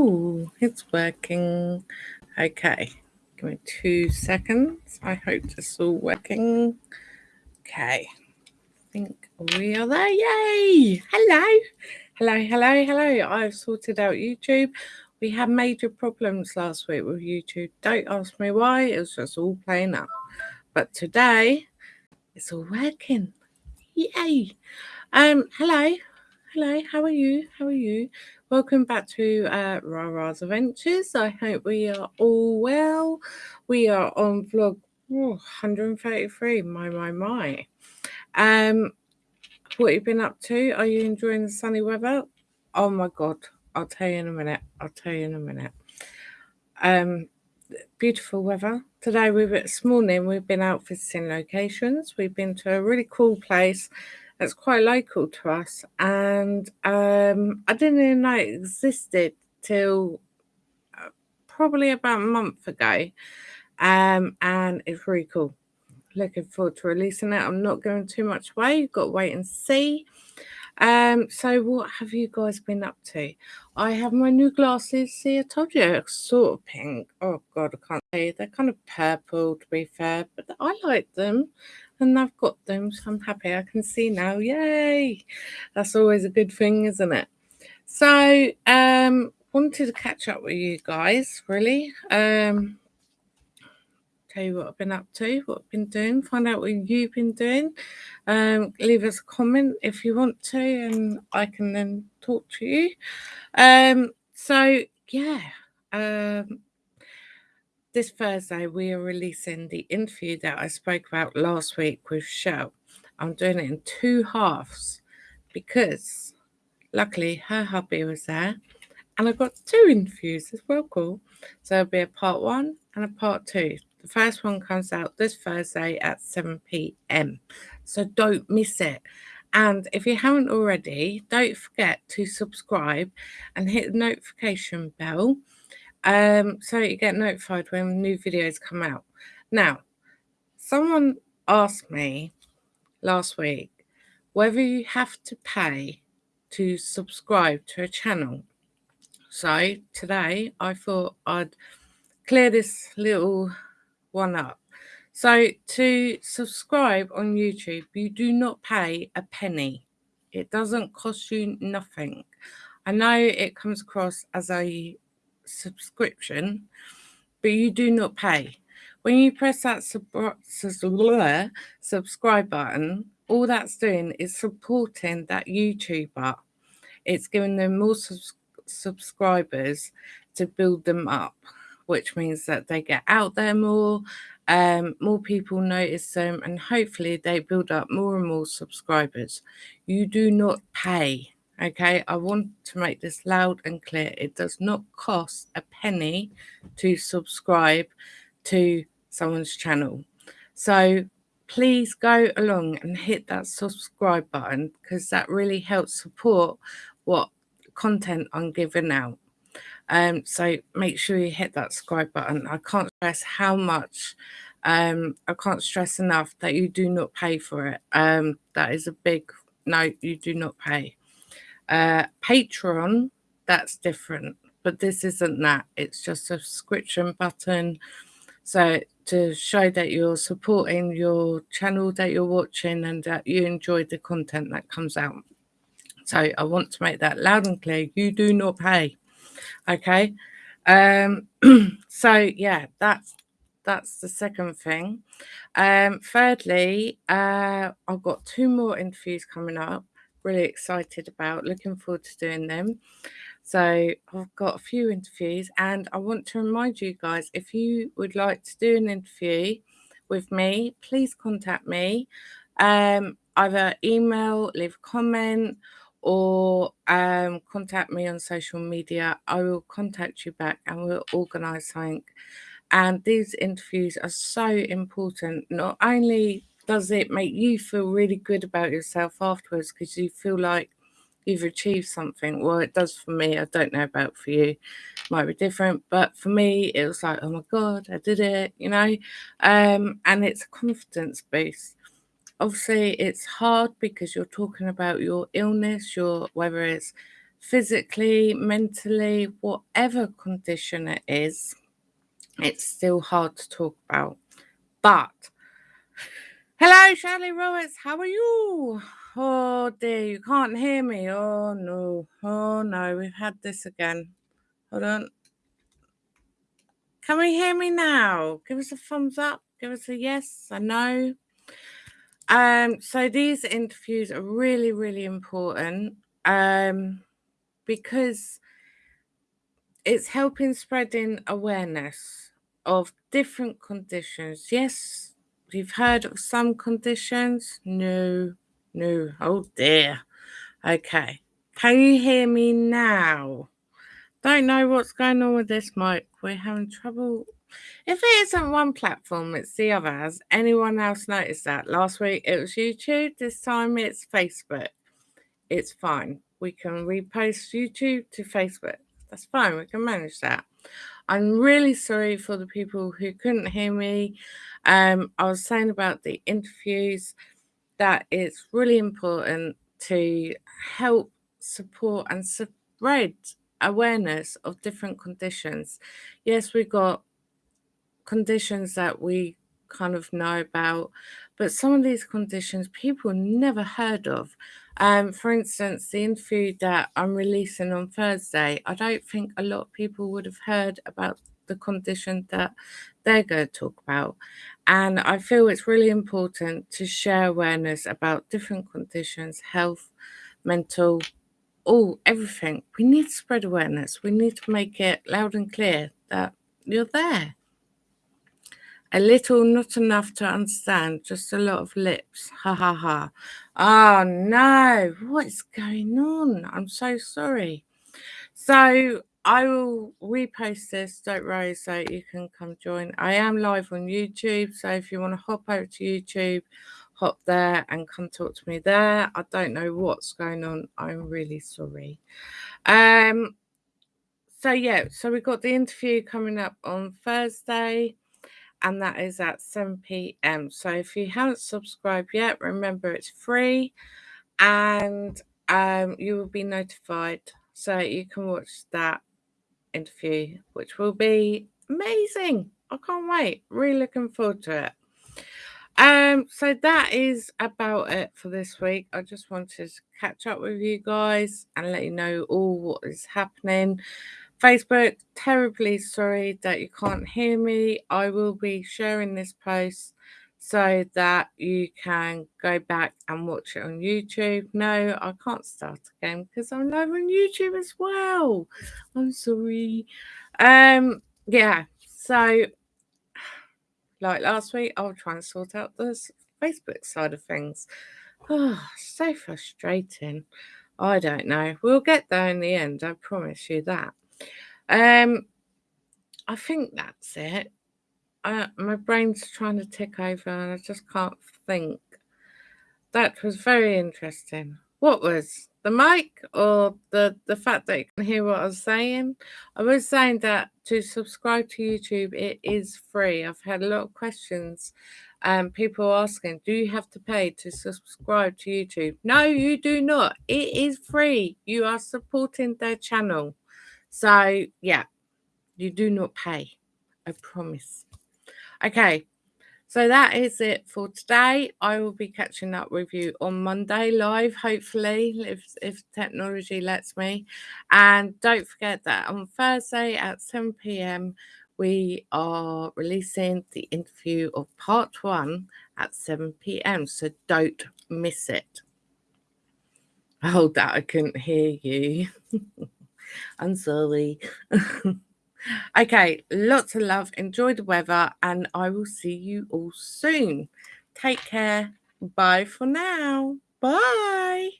Oh, it's working. Okay, give me two seconds. I hope this is all working. Okay, I think we are there. Yay! Hello, hello, hello, hello. I've sorted out YouTube. We had major problems last week with YouTube. Don't ask me why, it was just all playing up. But today, it's all working. Yay! Um, hello, hello, how are you? How are you? Welcome back to uh, Rara's Adventures. I hope we are all well. We are on vlog oh, 133. My, my, my. Um, what have you been up to? Are you enjoying the sunny weather? Oh my God. I'll tell you in a minute. I'll tell you in a minute. Um, beautiful weather. Today, we were, this morning, we've been out visiting locations. We've been to a really cool place that's quite local to us. And um, I didn't even know it existed till uh, probably about a month ago. Um, and it's really cool. Looking forward to releasing it. I'm not going too much away. You've got to wait and see. Um, so what have you guys been up to? I have my new glasses. See, I told you, sort of pink. Oh God, I can't say they're kind of purple to be fair, but I like them and I've got them, I'm happy. I can see now. Yay! That's always a good thing, isn't it? So, um, wanted to catch up with you guys, really. Um, tell you what I've been up to, what I've been doing, find out what you've been doing. Um, leave us a comment if you want to, and I can then talk to you. Um, so yeah, um, this Thursday, we are releasing the interview that I spoke about last week with Shell. I'm doing it in two halves because luckily her hubby was there and I got two interviews as well. Cool. So it'll be a part one and a part two. The first one comes out this Thursday at 7 p.m. So don't miss it. And if you haven't already, don't forget to subscribe and hit the notification bell um, so you get notified when new videos come out. Now, someone asked me last week whether you have to pay to subscribe to a channel. So today I thought I'd clear this little one up. So to subscribe on YouTube, you do not pay a penny. It doesn't cost you nothing. I know it comes across as a subscription, but you do not pay. When you press that sub subscribe button, all that's doing is supporting that YouTuber. It's giving them more subs subscribers to build them up, which means that they get out there more, um, more people notice them, and hopefully they build up more and more subscribers. You do not pay Okay, I want to make this loud and clear. It does not cost a penny to subscribe to someone's channel. So please go along and hit that subscribe button because that really helps support what content I'm giving out. Um, so make sure you hit that subscribe button. I can't stress how much um, I can't stress enough that you do not pay for it. Um, that is a big no, you do not pay. Uh, Patreon, that's different, but this isn't that. It's just a subscription button. So to show that you're supporting your channel that you're watching and that you enjoy the content that comes out. So I want to make that loud and clear. You do not pay. Okay. Um, so yeah, that's that's the second thing. Um, thirdly, uh, I've got two more interviews coming up really excited about. Looking forward to doing them. So I've got a few interviews, and I want to remind you guys if you would like to do an interview with me, please contact me. Um, either email, leave a comment, or um, contact me on social media. I will contact you back and we'll organise something. And these interviews are so important, not only does it make you feel really good about yourself afterwards because you feel like you've achieved something? Well, it does for me. I don't know about for you. it Might be different, but for me, it was like, oh my god, I did it, you know. Um, and it's a confidence boost. Obviously, it's hard because you're talking about your illness, your whether it's physically, mentally, whatever condition it is, it's still hard to talk about. But hello, Shirley Roberts, how are you? Oh dear, you can't hear me. Oh no, oh no, we've had this again. Hold on. Can we hear me now? Give us a thumbs up. Give us a yes, a no. Um, so these interviews are really, really important um, because it's helping spreading awareness of different conditions. Yes, you've heard of some conditions. No, no. Oh dear. Okay. Can you hear me now? Don't know what's going on with this mic. We're having trouble. If it isn't one platform, it's the other. Has anyone else noticed that? Last week it was YouTube. This time it's Facebook. It's fine. We can repost YouTube to Facebook. That's fine. We can manage that. I'm really sorry for the people who couldn't hear me. Um, I was saying about the interviews that it's really important to help support and spread awareness of different conditions. Yes, we've got conditions that we kind of know about, but some of these conditions people never heard of. Um, for instance, the interview that I'm releasing on Thursday, I don't think a lot of people would have heard about the condition that they're going to talk about. And I feel it's really important to share awareness about different conditions, health, mental, all, everything. We need to spread awareness. We need to make it loud and clear that you're there. A little, not enough to understand, just a lot of lips. Ha ha ha. Oh no, what is going on? I'm so sorry. So I will repost this, don't worry, so you can come join. I am live on YouTube, so if you want to hop over to YouTube, hop there and come talk to me there. I don't know what's going on. I'm really sorry. Um, so yeah, so we've got the interview coming up on Thursday and that is at 7 p.m. So if you haven't subscribed yet, remember it's free and um, you will be notified so you can watch that interview, which will be amazing. I can't wait. Really looking forward to it. Um, so that is about it for this week. I just wanted to catch up with you guys and let you know all what is happening. Facebook, terribly sorry that you can't hear me. I will be sharing this post so that you can go back and watch it on YouTube. No, I can't start again because I'm live on YouTube as well. I'm sorry. Um, yeah, so like last week, I'll try and sort out the Facebook side of things. Oh, so frustrating. I don't know. We'll get there in the end. I promise you that. Um, I think that's it. I, my brain's trying to tick over and I just can't think. That was very interesting. What was the mic or the the fact that you can hear what I was saying? I was saying that to subscribe to YouTube, it is free. I've had a lot of questions um, people asking, do you have to pay to subscribe to YouTube? No, you do not. It is free. You are supporting their channel. So, yeah, you do not pay. I promise. Okay, so that is it for today. I will be catching up with you on Monday live, hopefully, if, if technology lets me. And don't forget that on Thursday at 7 p.m., we are releasing the interview of part one at 7 p.m. So don't miss it. Oh, that I couldn't hear you. I'm sorry. okay, lots of love. Enjoy the weather, and I will see you all soon. Take care. Bye for now. Bye.